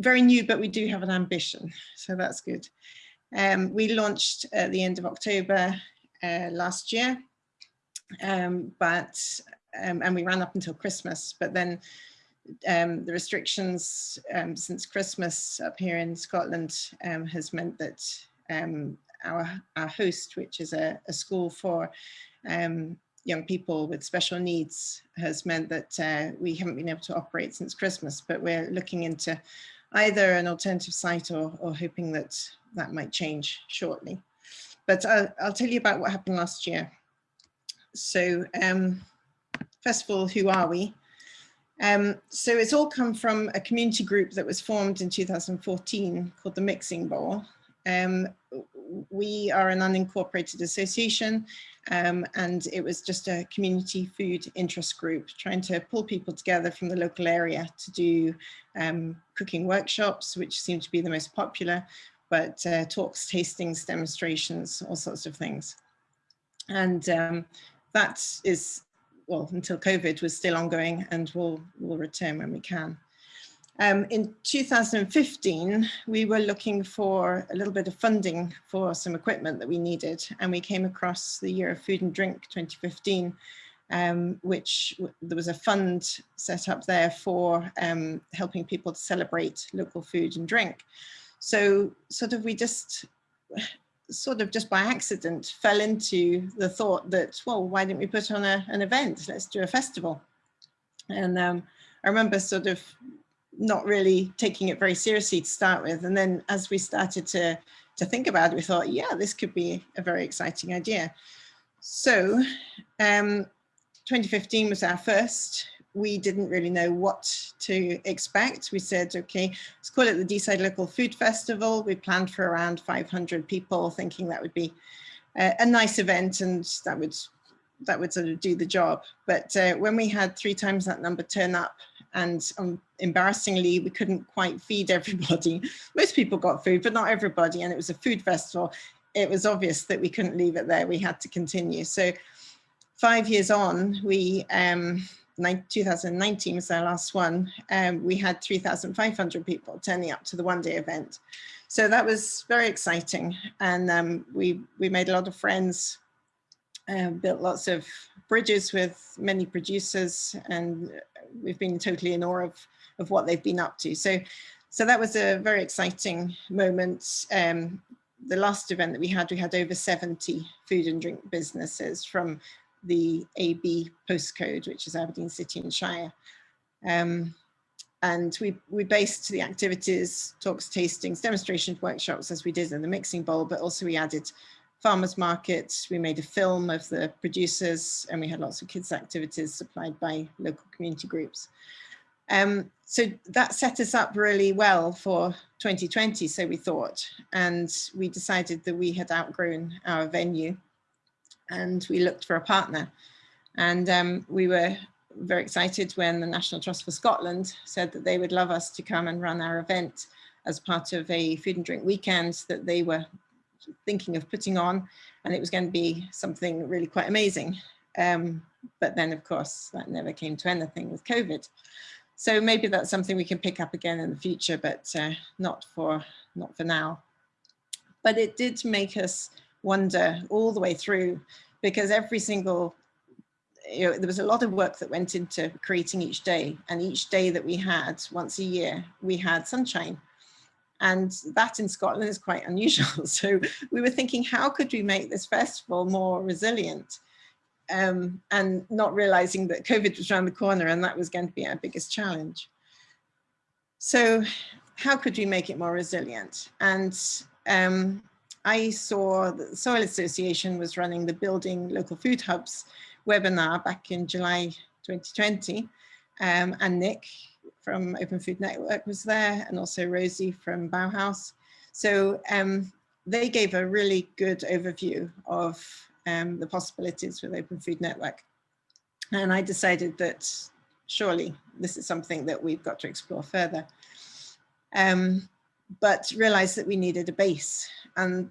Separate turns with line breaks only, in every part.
very new, but we do have an ambition, so that's good. Um, we launched at the end of October uh, last year, um, but um, and we ran up until Christmas, but then um, the restrictions um, since Christmas up here in Scotland um, has meant that our, our host, which is a, a school for young people with special needs has meant that uh, we haven't been able to operate since Christmas, but we're looking into either an alternative site or, or hoping that that might change shortly. But I'll, I'll tell you about what happened last year. So um, first of all, who are we? Um, so it's all come from a community group that was formed in 2014 called the Mixing Bowl. Um, we are an unincorporated association um, and it was just a community food interest group trying to pull people together from the local area to do um, cooking workshops, which seem to be the most popular, but uh, talks, tastings, demonstrations, all sorts of things. And um, that is, well, until COVID was still ongoing and we'll, we'll return when we can. Um, in 2015, we were looking for a little bit of funding for some equipment that we needed, and we came across the Year of Food and Drink 2015, um, which there was a fund set up there for um, helping people to celebrate local food and drink. So sort of we just, sort of just by accident fell into the thought that, well, why didn't we put on a, an event? Let's do a festival. And um, I remember sort of not really taking it very seriously to start with. And then as we started to, to think about it, we thought, yeah, this could be a very exciting idea. So um, 2015 was our first. We didn't really know what to expect. We said, okay, let's call it the Deeside Local Food Festival. We planned for around 500 people, thinking that would be a, a nice event and that would that would sort of do the job. But uh, when we had three times that number turn up and um, embarrassingly, we couldn't quite feed everybody. Most people got food, but not everybody. And it was a food festival. It was obvious that we couldn't leave it there. We had to continue. So five years on, we, um, 2019 was our last one, um, we had 3,500 people turning up to the one day event. So that was very exciting. And um, we, we made a lot of friends, uh, built lots of bridges with many producers and we've been totally in awe of, of what they've been up to. So, so that was a very exciting moment. Um, the last event that we had, we had over 70 food and drink businesses from the AB postcode, which is Aberdeen City and Shire. Um, and we, we based the activities, talks, tastings, demonstrations, workshops as we did in the mixing bowl, but also we added farmers markets. We made a film of the producers and we had lots of kids activities supplied by local community groups. Um, so that set us up really well for 2020, so we thought, and we decided that we had outgrown our venue and we looked for a partner. And um, we were very excited when the National Trust for Scotland said that they would love us to come and run our event as part of a food and drink weekend that they were thinking of putting on and it was going to be something really quite amazing. Um, but then of course that never came to anything with COVID. So maybe that's something we can pick up again in the future, but uh, not for not for now. But it did make us wonder all the way through because every single you know, there was a lot of work that went into creating each day and each day that we had once a year, we had sunshine and that in Scotland is quite unusual. So we were thinking, how could we make this festival more resilient? Um, and not realizing that COVID was around the corner and that was going to be our biggest challenge. So how could we make it more resilient? And um, I saw the Soil Association was running the Building Local Food Hubs webinar back in July 2020. Um, and Nick, from Open Food Network was there and also Rosie from Bauhaus. So um, they gave a really good overview of um, the possibilities with Open Food Network. And I decided that surely this is something that we've got to explore further. Um, but realized that we needed a base. And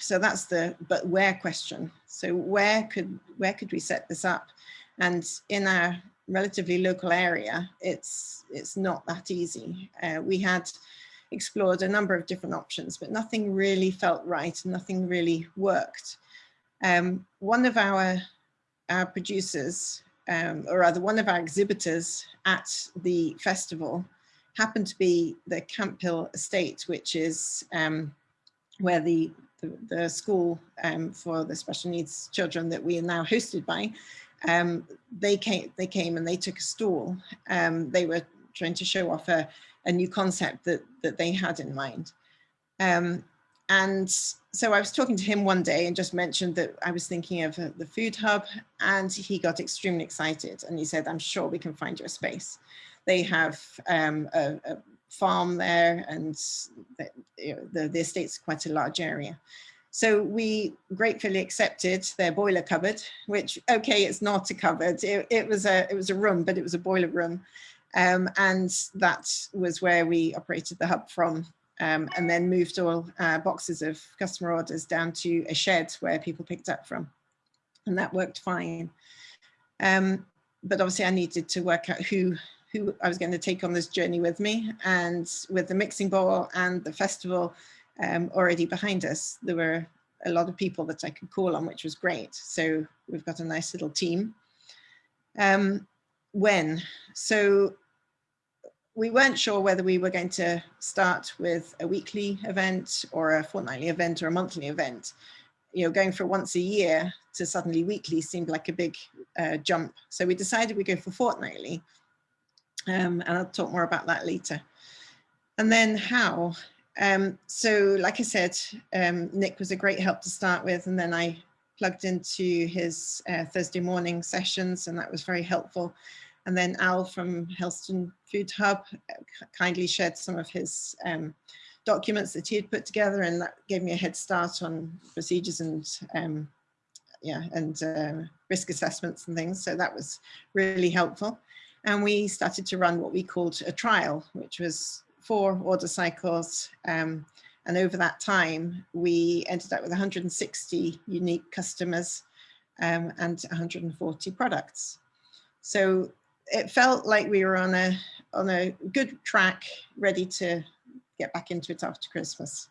so that's the, but where question. So where could, where could we set this up? And in our relatively local area, it's, it's not that easy. Uh, we had explored a number of different options, but nothing really felt right, and nothing really worked. Um, one of our, our producers, um, or rather one of our exhibitors at the festival happened to be the Camphill Estate, which is um, where the, the, the school um, for the special needs children that we are now hosted by um, they came they came and they took a stall. Um, they were trying to show off a, a new concept that that they had in mind. Um, and so I was talking to him one day and just mentioned that I was thinking of uh, the food hub and he got extremely excited and he said, I'm sure we can find you a space. They have um, a, a, farm there and the, you know, the, the estate's quite a large area. So we gratefully accepted their boiler cupboard, which, okay, it's not a cupboard. It, it was a it was a room, but it was a boiler room. Um, and that was where we operated the hub from um, and then moved all uh, boxes of customer orders down to a shed where people picked up from. And that worked fine. Um, but obviously I needed to work out who who I was going to take on this journey with me and with the mixing bowl and the festival um, already behind us, there were a lot of people that I could call on, which was great. So we've got a nice little team. Um, when? So we weren't sure whether we were going to start with a weekly event or a fortnightly event or a monthly event. You know, going for once a year to suddenly weekly seemed like a big uh, jump. So we decided we'd go for fortnightly. Um, and I'll talk more about that later. And then how? Um, so like I said, um, Nick was a great help to start with, and then I plugged into his uh, Thursday morning sessions, and that was very helpful. And then Al from Helston Food Hub uh, kindly shared some of his um, documents that he had put together, and that gave me a head start on procedures and um, yeah, and uh, risk assessments and things. So that was really helpful. And we started to run what we called a trial, which was four order cycles. Um, and over that time, we ended up with 160 unique customers um, and 140 products. So it felt like we were on a, on a good track, ready to get back into it after Christmas.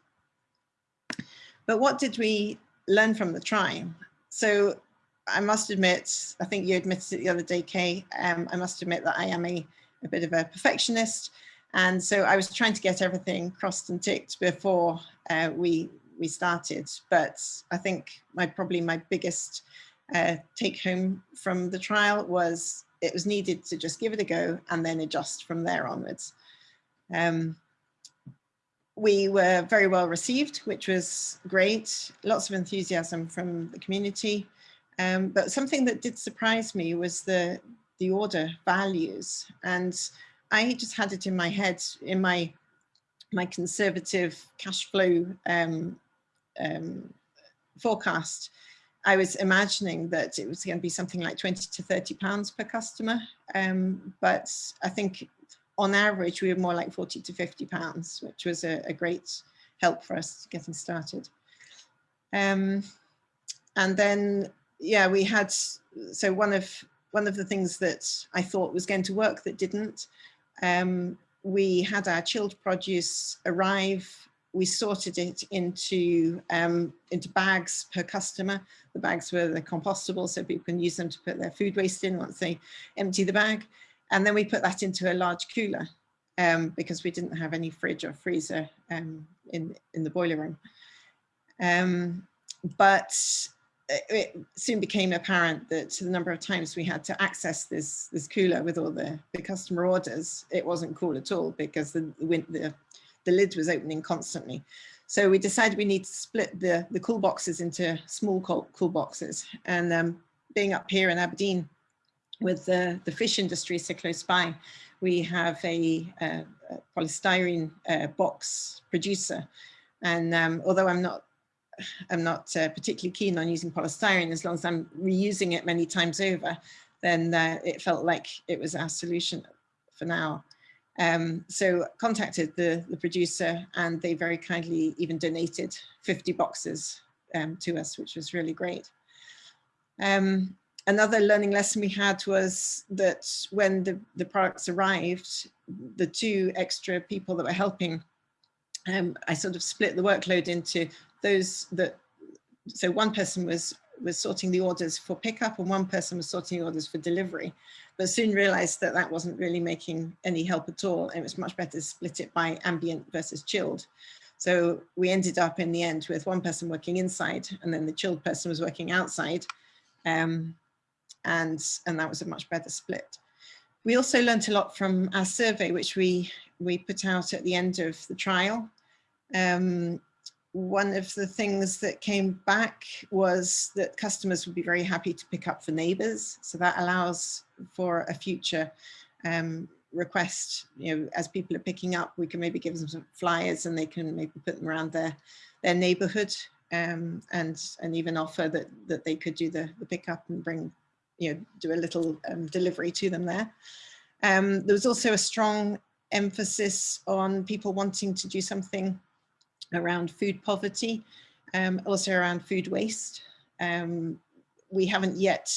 But what did we learn from the trial? So I must admit, I think you admitted it the other day, Kay, um, I must admit that I am a, a bit of a perfectionist and so I was trying to get everything crossed and ticked before uh, we we started. But I think my probably my biggest uh, take home from the trial was it was needed to just give it a go and then adjust from there onwards. Um, we were very well received, which was great. Lots of enthusiasm from the community. Um, but something that did surprise me was the the order values and I just had it in my head, in my my conservative cash flow um, um, forecast, I was imagining that it was going to be something like 20 to 30 pounds per customer. Um, but I think on average, we were more like 40 to 50 pounds, which was a, a great help for us getting started. Um, and then, yeah, we had, so one of, one of the things that I thought was going to work that didn't um, we had our chilled produce arrive. We sorted it into, um, into bags per customer. The bags were the compostable, so people can use them to put their food waste in once they empty the bag. And then we put that into a large cooler um, because we didn't have any fridge or freezer um, in, in the boiler room. Um, but it soon became apparent that the number of times we had to access this this cooler with all the, the customer orders, it wasn't cool at all because the, the, the lid was opening constantly. So we decided we need to split the, the cool boxes into small cool, cool boxes. And um, being up here in Aberdeen with the, the fish industry so close by, we have a, a, a polystyrene uh, box producer. And um, although I'm not I'm not uh, particularly keen on using polystyrene as long as I'm reusing it many times over, then uh, it felt like it was our solution for now. Um, so contacted the, the producer and they very kindly even donated 50 boxes um, to us, which was really great. Um, another learning lesson we had was that when the, the products arrived, the two extra people that were helping, um, I sort of split the workload into those that, so one person was was sorting the orders for pickup and one person was sorting orders for delivery, but soon realized that that wasn't really making any help at all. And It was much better to split it by ambient versus chilled. So we ended up in the end with one person working inside and then the chilled person was working outside. Um, and, and that was a much better split. We also learned a lot from our survey, which we, we put out at the end of the trial. Um, one of the things that came back was that customers would be very happy to pick up for neighbors. So that allows for a future um, request, you know, as people are picking up, we can maybe give them some flyers and they can maybe put them around their, their neighborhood um, and, and even offer that, that they could do the, the pickup and bring, you know, do a little um, delivery to them there. Um, there was also a strong emphasis on people wanting to do something around food poverty, um, also around food waste. Um, we haven't yet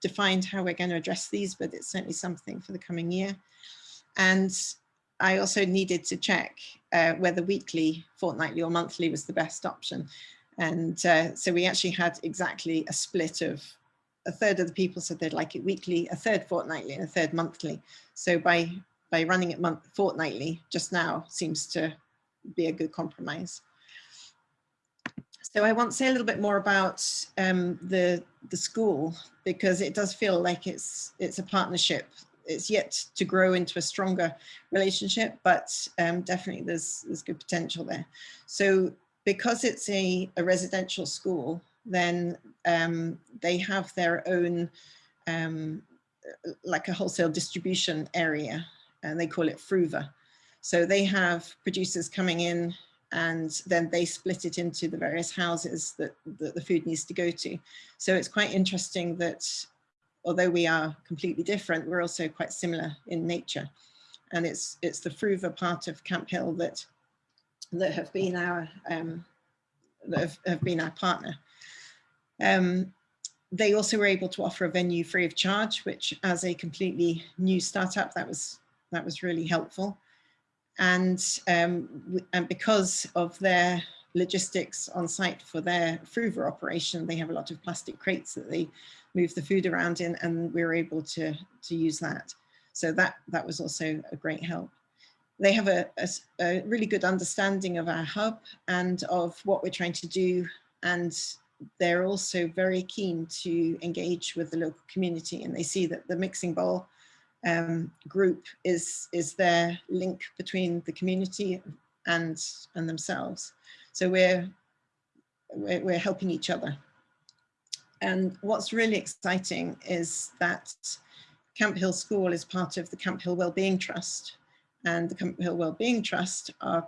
defined how we're going to address these, but it's certainly something for the coming year. And I also needed to check uh, whether weekly, fortnightly or monthly was the best option. And uh, so we actually had exactly a split of a third of the people said they'd like it weekly, a third fortnightly and a third monthly. So by, by running it month fortnightly just now seems to be a good compromise. So I want to say a little bit more about um, the, the school because it does feel like it's, it's a partnership it's yet to grow into a stronger relationship, but um, definitely there's, there's good potential there. So because it's a, a residential school, then um, they have their own, um, like a wholesale distribution area, and they call it Fruva. So they have producers coming in and then they split it into the various houses that, that the food needs to go to. So it's quite interesting that although we are completely different, we're also quite similar in nature. And it's it's the Fruva part of Camphill that that have been our um, that have, have been our partner. Um, they also were able to offer a venue free of charge, which as a completely new startup, that was that was really helpful. And, um, and because of their logistics on site for their Fruva operation, they have a lot of plastic crates that they move the food around in and we were able to, to use that. So that, that was also a great help. They have a, a, a really good understanding of our hub and of what we're trying to do. And they're also very keen to engage with the local community and they see that the mixing bowl um, group is, is their link between the community and, and themselves. So we're, we're, we're helping each other. And what's really exciting is that Camphill School is part of the Camphill Wellbeing Trust. And the Camphill Wellbeing Trust are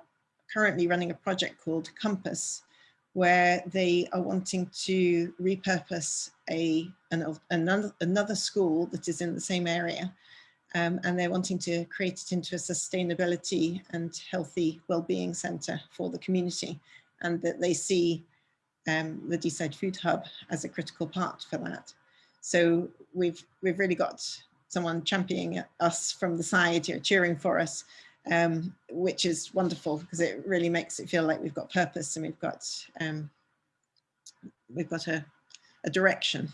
currently running a project called Compass, where they are wanting to repurpose a, an, another, another school that is in the same area. Um, and they're wanting to create it into a sustainability and healthy well-being centre for the community. And that they see um, the Deeside Food Hub as a critical part for that. So we've we've really got someone championing us from the side, you know, cheering for us, um, which is wonderful because it really makes it feel like we've got purpose and we've got um, we've got a, a direction.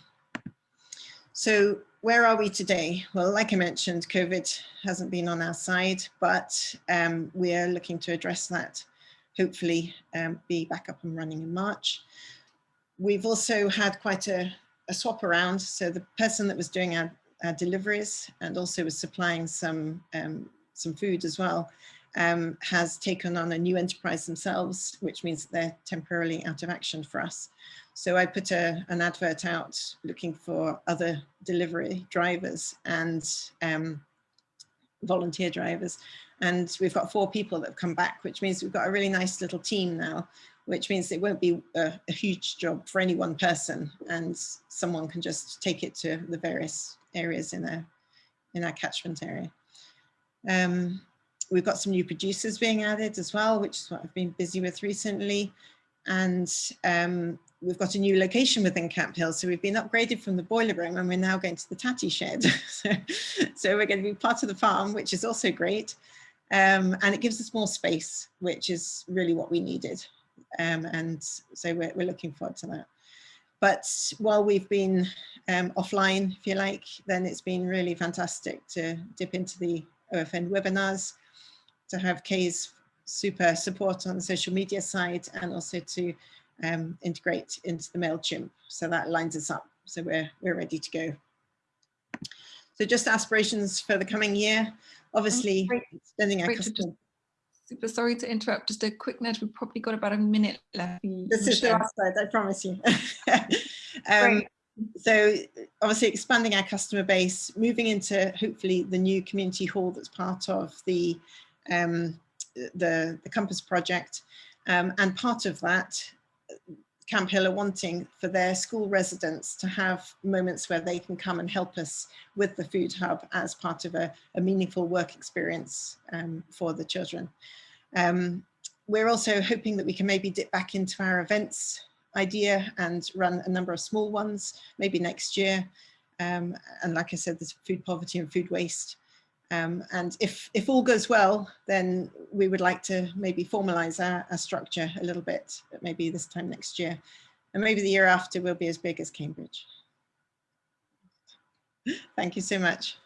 So where are we today? Well, like I mentioned, COVID hasn't been on our side, but um, we're looking to address that hopefully um, be back up and running in March. We've also had quite a, a swap around. So the person that was doing our, our deliveries and also was supplying some, um, some food as well um, has taken on a new enterprise themselves, which means they're temporarily out of action for us. So I put a, an advert out looking for other delivery drivers and um, volunteer drivers. And we've got four people that have come back, which means we've got a really nice little team now, which means it won't be a, a huge job for any one person and someone can just take it to the various areas in, a, in our catchment area. Um, we've got some new producers being added as well, which is what I've been busy with recently. And um, we've got a new location within Camphill. So we've been upgraded from the boiler room and we're now going to the tatty shed. so, so we're going to be part of the farm, which is also great. Um, and it gives us more space, which is really what we needed. Um, and so we're, we're looking forward to that. But while we've been um, offline, if you like, then it's been really fantastic to dip into the OFN webinars, to have Kay's super support on the social media side and also to um, integrate into the MailChimp. So that lines us up. So we're, we're ready to go. So just aspirations for the coming year, obviously extending our customer.
Super sorry to interrupt, just a quick note, we've probably got about a minute left.
This is the last slide, I promise you. um, so obviously expanding our customer base, moving into hopefully the new community hall that's part of the um, the, the Compass project. Um, and part of that, Camphill are wanting for their school residents to have moments where they can come and help us with the food hub as part of a, a meaningful work experience um, for the children. Um, we're also hoping that we can maybe dip back into our events idea and run a number of small ones, maybe next year. Um, and like I said, there's food poverty and food waste. Um, and if, if all goes well, then we would like to maybe formalize our, our structure a little bit, maybe this time next year. And maybe the year after will be as big as Cambridge. Thank you so much.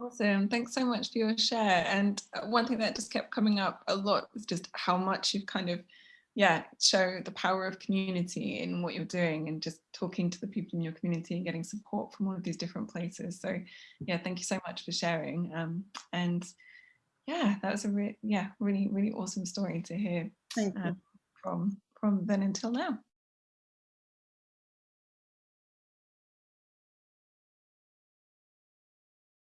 Awesome. Thanks so much for your share. And one thing that just kept coming up a lot was just how much you've kind of yeah, show the power of community in what you're doing and just talking to the people in your community and getting support from all of these different places. So yeah, thank you so much for sharing. Um, and yeah, that was a re yeah, really, really awesome story to hear um, from, from then until now.